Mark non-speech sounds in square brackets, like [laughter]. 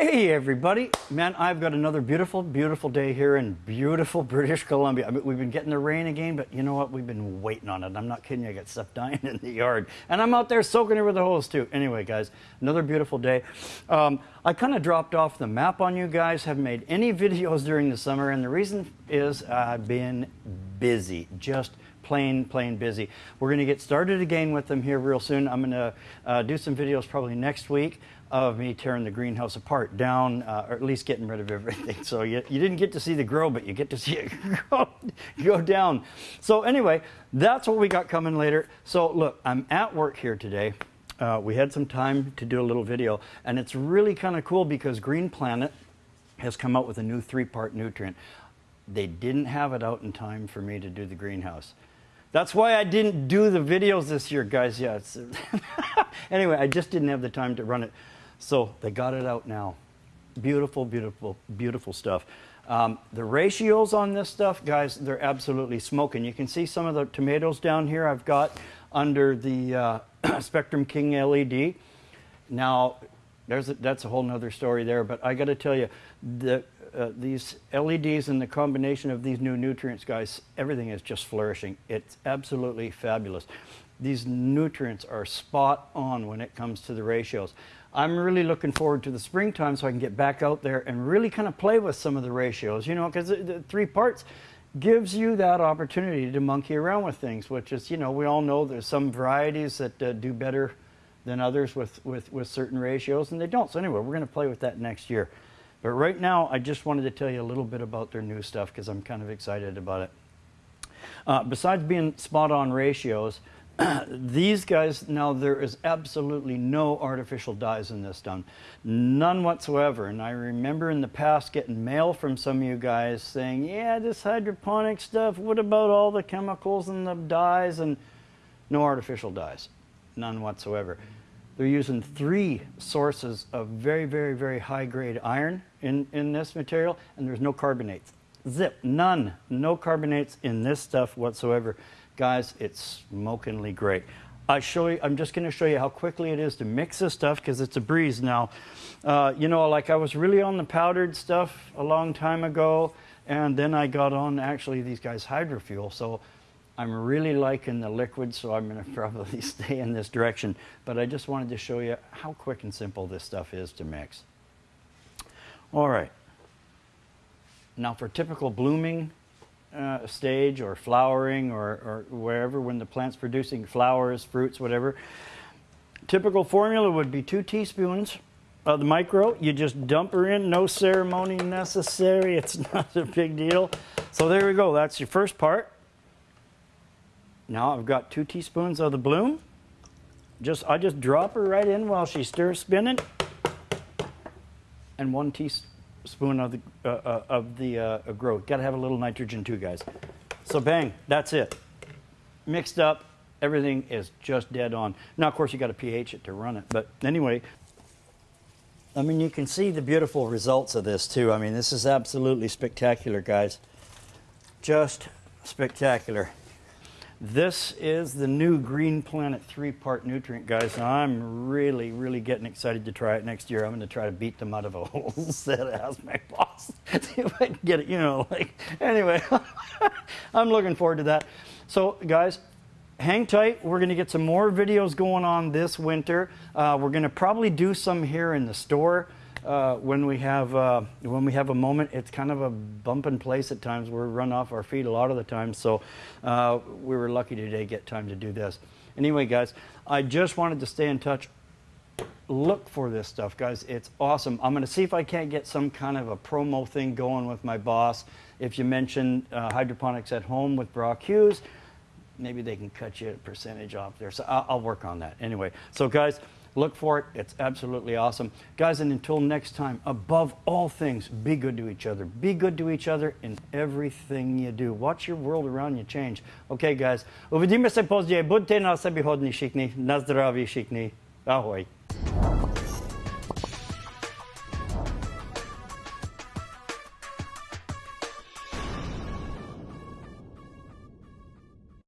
Hey everybody, man, I've got another beautiful, beautiful day here in beautiful British Columbia. I mean, we've been getting the rain again, but you know what? We've been waiting on it. I'm not kidding you, I got stuff [laughs] dying in the yard. And I'm out there soaking it with the hose too. Anyway, guys, another beautiful day. Um, I kind of dropped off the map on you guys, haven't made any [laughs] videos during the summer, and the reason is I've been busy, just plain, plain busy. We're going to get started again with them here real soon. I'm going to uh, do some videos probably next week of me tearing the greenhouse apart down, uh, or at least getting rid of everything. [laughs] So you, you didn't get to see the grow, but you get to see it [laughs] go, go down. So anyway, that's what we got coming later. So look, I'm at work here today. Uh, we had some time to do a little video, and it's really kind of cool because Green Planet has come out with a new three-part nutrient. They didn't have it out in time for me to do the greenhouse. That's why I didn't do the videos this year, guys. Yeah. [laughs] [laughs] anyway, I just didn't have the time to run it. So they got it out now. Beautiful, beautiful, beautiful stuff. Um, the ratios on this stuff, guys, they're absolutely smoking. You can see some of the tomatoes down here I've got under the uh, [clears throat] Spectrum King LED. Now, there's a, that's a whole nother story there, but I got to tell you, the, uh, these LEDs and the combination of these new nutrients, guys, everything is just flourishing. It's absolutely fabulous. These nutrients are spot on when it comes to the ratios. I'm really looking forward to the springtime so I can get back out there and really kind of play with some of the ratios, you know, because the, three parts gives you that opportunity to monkey around with things, which is, you know, we all know there's some varieties that uh, do better than others with, with, with certain ratios, and they don't. So anyway, we're going to play with that next year. But right now, I just wanted to tell you a little bit about their new stuff because I'm kind of excited about it. Uh, besides being spot on ratios, [clears throat] these guys, now there is absolutely no artificial dyes in this done. None whatsoever. And I remember in the past getting mail from some of you guys saying, yeah, this hydroponic stuff, what about all the chemicals and the dyes? And no artificial dyes. None whatsoever. They're using three sources of very, very, very high grade iron in, in this material, and there's no carbonates. Zip, none, no carbonates in this stuff whatsoever. Guys, it's smokingly great. I show you, I'm just going to show you how quickly it is to mix this stuff because it's a breeze now. Uh, you know, like I was really on the powdered stuff a long time ago, and then I got on actually these guys hydrofuel. So I'm really liking the liquid, so I'm going [laughs] to probably stay in this direction. But I just wanted to show you how quick and simple this stuff is to mix. All right. Now for typical blooming uh, stage or flowering or, or wherever when the plant's producing flowers, fruits, whatever. Typical formula would be two teaspoons of the micro. You just dump her in, no ceremony necessary. It's [laughs] not a big deal. So there we go. That's your first part. Now I've got two teaspoons of the bloom. Just I just drop her right in while she's stir spinning. And one teaspoon spoon of the, uh, uh, of the uh, growth. Got to have a little nitrogen too, guys. So bang, that's it. Mixed up, everything is just dead on. Now, of course, you got to pH it to run it. But anyway, I mean, you can see the beautiful results of this too. I mean, this is absolutely spectacular, guys. Just spectacular. This is the new Green Planet three-part nutrient, guys. I'm really, really getting excited to try it next year. I'm going to try to beat them out of a [laughs] whole set of my boss. [laughs] See if I can get it, you know, like, anyway, [laughs] I'm looking forward to that. So, guys, hang tight. We're going to get some more videos going on this winter. Uh, we're going to probably do some here in the store uh, when we have uh, when we have a moment. It's kind of a bumping place at times. We're run off our feet a lot of the time. So uh, we were lucky today get time to do this. Anyway, guys, I just wanted to stay in touch. Look for this stuff, guys. It's awesome. I'm going to see if I can't get some kind of a promo thing going with my boss. If you mention uh, hydroponics at home with Brock Hughes, maybe they can cut you a percentage off there. So I'll, I'll work on that. Anyway, so guys, Look for it. It's absolutely awesome. Guys, and until next time, above all things, be good to each other. Be good to each other in everything you do. Watch your world around you change. Okay, guys. Uvidíme se později. Buďte na sebehodní všichni. Na zdraví všichni. Ahoj.